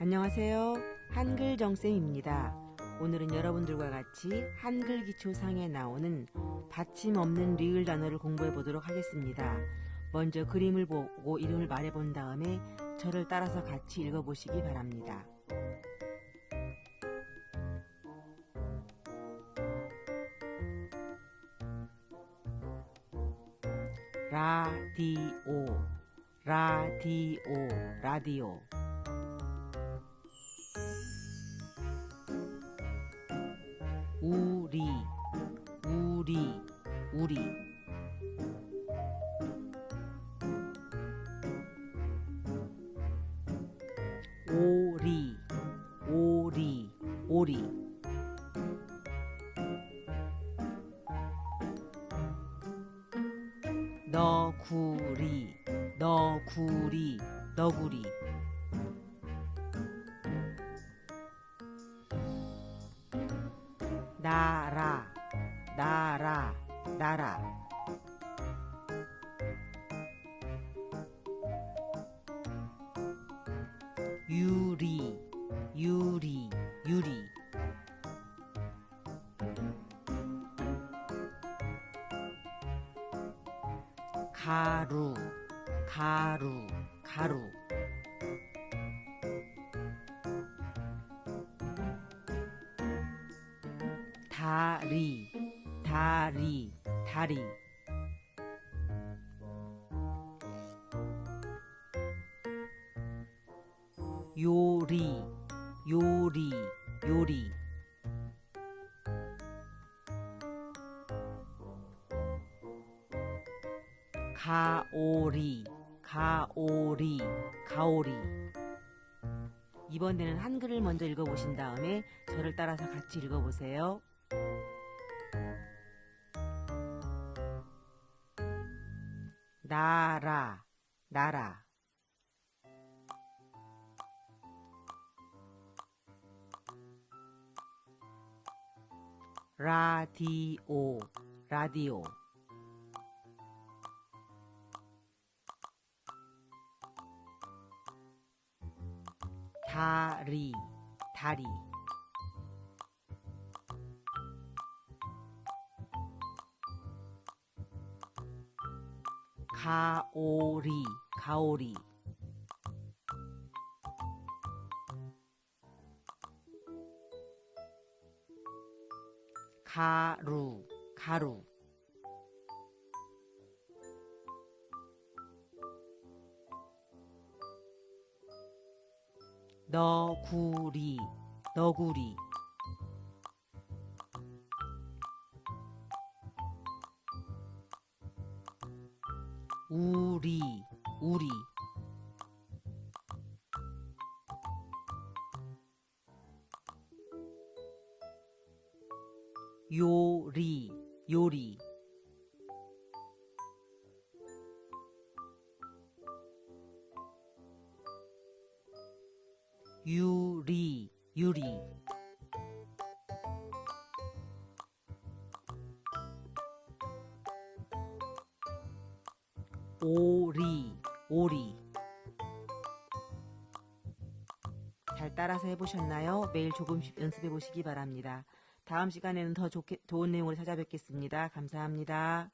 안녕하세요. 한글 정쌤입니다. 오늘은 여러분들과 같이 한글 기초상에 나오는 받침 없는 리을 단어를 공부해 보도록 하겠습니다. 먼저 그림을 보고 이름을 말해 본 다음에 저를 따라서 같이 읽어 보시기 바랍니다. 라디오 라디오 라디오 우리 우리. 오리 오리 오리. 너구리 너구리 너구리. 나라 나라 나라. 유리 유리 유리. 가루 가루 가루. 다리 다리 다리. 요리 요리 요리. 가오리 가오리 가오리. 이번에는 한글을 먼저 읽어보신 다음에 저를 따라서 같이 읽어보세요. 나라 나라. 라디오 라디오. 다리 다리 가오리 가오리. 가루 가루. 너구리 너구리 우리 우리. 요리 요리. 유리 유리 오리 오리 잘 따라서 해보셨나요? 매일 조금씩 연습해 보시기 바랍니다. 다음 시간에는 더 좋게, 좋은 내용으로 찾아뵙겠습니다. 감사합니다.